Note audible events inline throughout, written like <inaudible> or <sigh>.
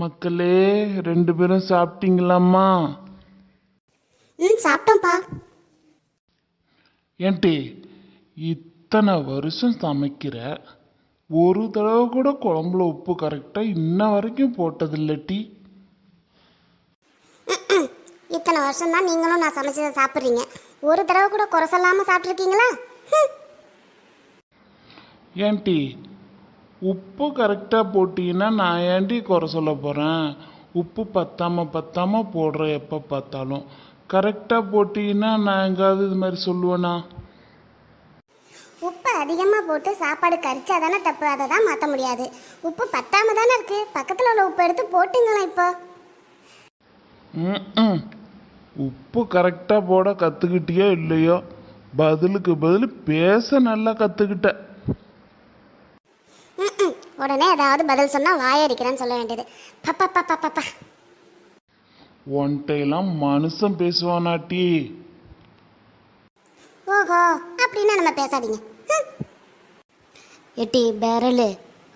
மக்களே ரெண்டு பேரும் சாப்பிட்டீங்களாம்மா? ம் சாப்பிட்டோம்ப்பா. ஏன்டி இத்தனை வருஷம் சமைக்கிற ஒரு தடவை கூட குழம்புல உப்பு கரெக்டாக இன்ன வரைக்கும் போட்டதில்ல டீ இத்தனை வருஷம் தான் நீங்களும் நான் சமைச்சதை சாப்பிட்றீங்க. ஒரு தடவை கூட குறை சொல்லாமல் சாப்பிட்ருக்கீங்களா. ஏன்டி உப்பு கரெக்டாக போட்டீங்கன்னா நான் ஏன்டி குறை சொல்ல போகிறேன் உப்பு பத்தாம பத்தாம போடுற எப்போ பார்த்தாலும். கரெக்டாக போட்டீங்கன்னா நான் எங்காவது இது மாதிரி சொல்லுவேனா? உப்பு அதிகமாக போட்டு சாப்பாடு கரிச்சா தானே தப்பு? அதை தான் மாற்ற முடியாது. உப்பு பத்தாம தானே இருக்கு. பக்கத்தில் உள்ள உப்பு எடுத்து போட்டுங்களா இப்போ? ம்ம். உப்பு கரெக்டாக போட கற்றுக்கிட்டியோ இல்லையோ? பதிலுக்கு பதில் பேச நல்லா கற்றுக்கிட்ட ம்ம். உடனே ஏதாவது பதில் சொன்னால் வாயடிக்கிறேன்னு சொல்ல வேண்டியது. பப்பா பப்பா பப்பா ஒன்ட்டையெல்லாம் மனுஷன் பேசுவானாட்டி ஓஹோ அப்படின்னா நம்ம பேசாதீங்க. எட்டி பேரலு.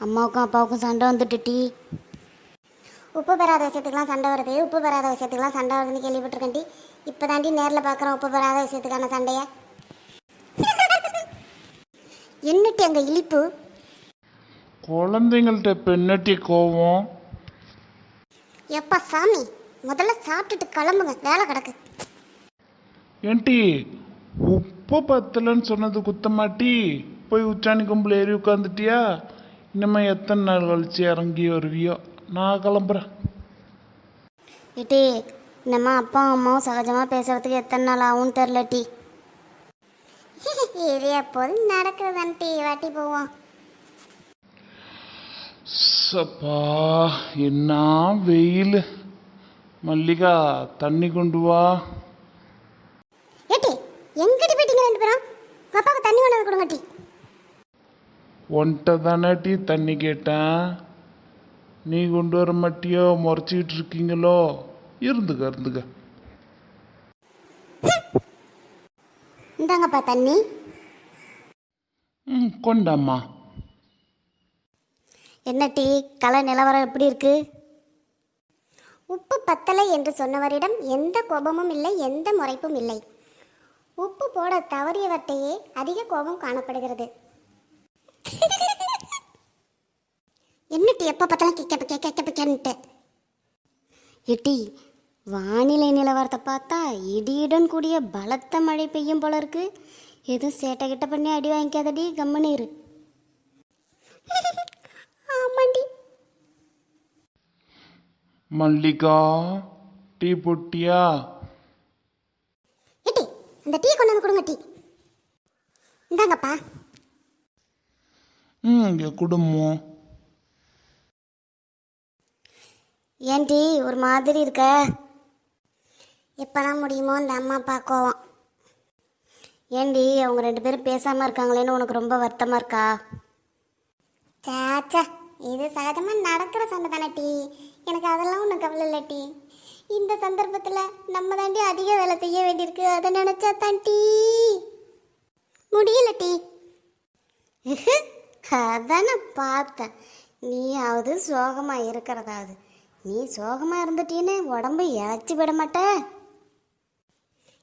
அம்மாவுக்கும் அப்பாவுக்கும் சண்டை வந்துட்டு டி. உப்பு பெறாத விஷயத்துக்குலாம் சண்டை வருது. உப்பு பெறாத விஷயத்துக்குலாம் சண்டை வருதுன்னு கேள்விப்பட்டிருக்கேன் டி. இப்போ தாண்டி நேரில் பார்க்குறோம் உப்பு பெறாத விஷயத்துக்கான சண்டைய. <laughs> என்னட்டி அங்கே இழிப்பு? குழந்தைங்கள்ட்ட பெண்ணட்டி கோவம். எப்பா சாமி முதல்ல சாப்பிட்டுட்டு கிளம்புங்க வேலை கிடக்கு. ஏன்டி உப்பு பத்தலைன்னு சொன்னது குத்தமாட்டி போய் உச்சாணி கும்பல் ஏறி உட்காந்துட்டியா இனிமே எத்தனை நாள் கழிச்சு இறங்கி வருவியோ? நான் கிளம்புறேன். எட்டி இந்தம்மா அப்பாவும் அம்மாவும் சகஜமாக பேசுறதுக்கு எத்தனை நாள் ஆகும்னு தெரில டி. இது எப்போதும் நடக்குதுதான் டி வாட்டி போவோம். சப்பா என்ன வெயில்? மல்லிகா தண்ணி கொண்டு வா. ஏட்டி எங்கிட்டு போயிட்டீங்க ரெண்டு பேரும்? அப்பாவுக்கு தண்ணி கொண்டு வந்து கொடுங்க டி. ஒன்ட்ட தானே டீ தண்ணி கேட்டேன். நீ கொண்டு வர மாட்டியோ முறைச்சிக்கிட்டு இருக்கீங்களோ? இருந்துக்க இருந்துக்க இந்தாங்கப்பா தண்ணி. ம் கொண்டாம்மா. என்ன டீ? கலை நிலவரம் எப்படி இருக்கு? உப்பு பத்தலை என்று சொன்னவரிடம் எந்த கோபமும் இல்லை எந்த முறைப்பும் இல்லை. உப்பு போட தவறியவர்கிட்டயே அதிக கோபம் காணப்படுகிறது. என்னட்டி எப்போ பார்த்தாலும் கேட்க கேட்க கேட்க கேன்ட்டு. எட்டி வானிலை நிலவரத்தை பார்த்தா இடியுடன் கூடிய பலத்த மழை பெய்யும் போல இருக்கு. எதுவும் சேட்டை கிட்ட பண்ணி அடி வாங்கிக்காதடி கம்முன்னு இரு. ஆமாண்டி மல்லிகா டீ போட்டியா? ஏட்டி அந்த டீ கொண்டு வந்து கொடுங்க டீ. இந்தாங்கப்பா. ம் இங்கே குடும்பம் ஏன்டி ஒரு மாதிரி இருக்க? எப்போதான் முடியுமோ இந்த அம்மா அப்பா கோவம். ஏண்டி அவங்க ரெண்டு பேரும் பேசாமல் இருக்காங்களேன்னு உனக்கு ரொம்ப வருத்தமாக இருக்கா? சாச்சா இது சகஜமாக நடக்கிற சண்டை தானே டீ. எனக்கு அதெல்லாம் ஒன்றும் கவலை இல்லை டீ. இந்த சந்தர்ப்பத்தில் நம்ம தாண்டி அதிக வேலை செய்ய வேண்டியிருக்கு. அதை நினச்சா தான் டீ. முடியல டீ. அதான் பார்த்தேன். நீயாவது சோகமாக இருக்கிறதாவது. நீ சோகமாக இருந்துட்டீன்னு உடம்பு இழைச்சி விட மாட்ட.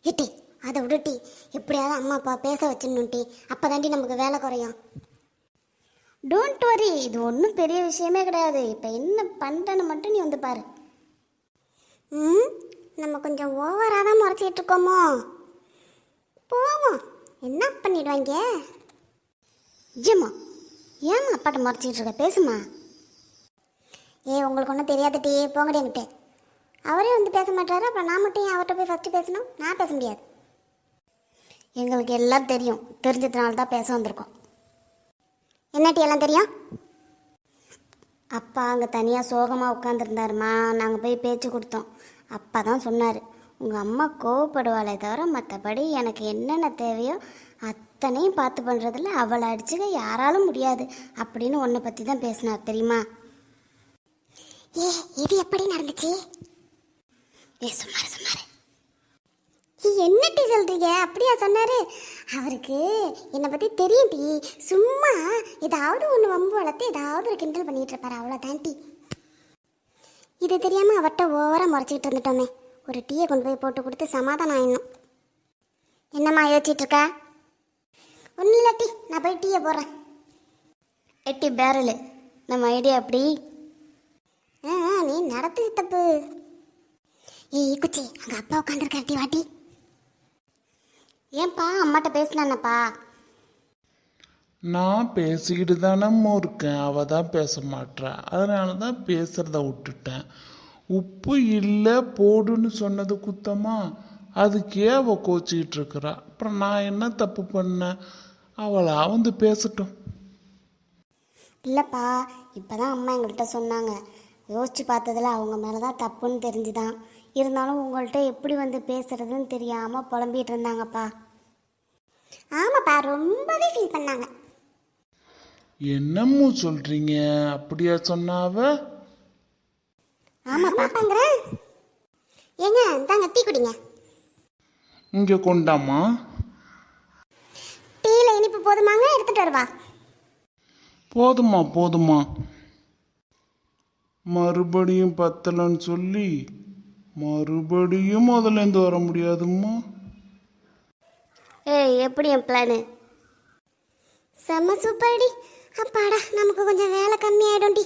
ஏட்டி அதை விடுட்டி எப்படியாவது அம்மா அப்பா பேச வச்சிடணும் டீ. அப்போ தாண்டி நமக்கு வேலை குறையும். டோன்ட் வரி இது ஒன்றும் பெரிய விஷயமே கிடையாது. இப்போ என்ன பண்ணுறேன்னு மட்டும் நீ வந்து பாரு. ம் நம்ம கொஞ்சம் ஓவராக தான் முறைச்சிட்டு இருக்கோமோ? போவோம். என்ன பண்ணிடுவாங்க? ஜிம்மா ஏம்மா அப்பாட்ட முறைச்சிக்கிட்டு இருக்க? பேசுமா. ஏ உங்களுக்கு ஒன்றும் தெரியாத டீ போங்கடி என்கிட்ட. அவரே வந்து பேச மாட்டாரு அப்புறம் நான் மட்டும் ஏன் அவர்கிட்ட போய் ஃபஸ்ட்டு பேசணும்? நான் பேச முடியாது. எங்களுக்கு எல்லாம் தெரியும். தெரிஞ்சதுனால தான் பேச வந்திருக்கோம். என்ன டீ எல்லாம் தெரியும்? அப்பா அங்கே தனியாக சோகமாக உட்காந்துருந்தாருமா நாங்கள் போய் பேச்சு கொடுத்தோம். அப்பா தான் சொன்னார் உங்கள் அம்மா கோவப்படுவாளே தவிர மற்றபடி எனக்கு என்னென்ன தேவையோ அத்தனையும் பார்த்து பண்ணுறதில்ல அவளை அடிச்சுக்க யாராலும் முடியாது அப்படின்னு உன்னை பற்றி தான் பேசினார் தெரியுமா? ஏ இது எப்படி நடந்துச்சு? ஏ சுமார் சுமார் என்ன டீ சொல்றீங்க? அப்படியா சொன்னாரு. அவருக்கு என்னை பத்தி தெரியும் டீ. சும்மா ஏதாவது ஒன்று வம்பு வளர்த்து ஏதாவது ஒரு கிண்டல் பண்ணிட்டு இருப்பாரு. அவ்வளோதான் டீ. இது தெரியாமல் அவர்கிட்ட ஓவராக முறைச்சிக்கிட்டு இருந்துட்டோமே. ஒரு டீயை கொண்டு போய் போட்டு கொடுத்து சமாதானம் ஆயிடணும். என்னம்மா யோசிச்சிட்டு இருக்க? ஒன்றும் இல்லை டீ. நான் போய் டீயை போடுறேன். எட்டி பேரலு. நம்ம ஐடியா அப்படி ஆ நீ நடத்து தப்பு. ஏய் குச்சி அங்கே அப்பா உட்காந்துருக்காரு டீ வாட்டி ஏன்பா அம்மாட்ட பேசினானப்பா? நான் பேசிக்கிட்டு தானம்மா இருக்கேன். அவ தான் பேச மாட்றா. அதனால தான் பேசுறத விட்டுட்டேன். உப்பு இல்லை போடுன்னு சொன்னது குத்தமா? அதுக்கே அவ கோச்சிக்கிட்டு இருக்கிறா. அப்புறம் நான் என்ன தப்பு பண்ணேன்? அவளா வந்து பேசட்டும். இல்லைப்பா இப்போ தான் அம்மா எங்கள்கிட்ட சொன்னாங்க. யோசிச்சு பார்த்ததுல அவங்க மேலே தான் தப்புன்னு தெரிஞ்சுதான். இருந்தாலும் உங்கள்கிட்ட எப்படி வந்து பேசுறதுன்னு தெரியாமல் புலம்பிகிட்டு இருந்தாங்கப்பா. ஆமாப்பா ரொம்பவே ஃபீல் பண்ணாங்க. என்னம்மோ சொல்றீங்க? அப்படியா சொன்னாவ? ஆமாப்பாங்கிறேன் ஏங்க இந்தாங்க டீ குடிங்க. இங்க கொண்டாமா டீயில் இனிப்பு போதுமாங்க எடுத்துட்டு வருவா. போதுமா போதுமா மறுபடியும் பத்தலன்னு சொல்லி மறுபடியும் முதலேருந்து வர முடியாதும்மா. ஏய் எப்படி என் பிளானு செம்ம சூப்பர்டி அப்பாடா நமக்கு கொஞ்சம் வேலை கம்மியாயிடும்டி.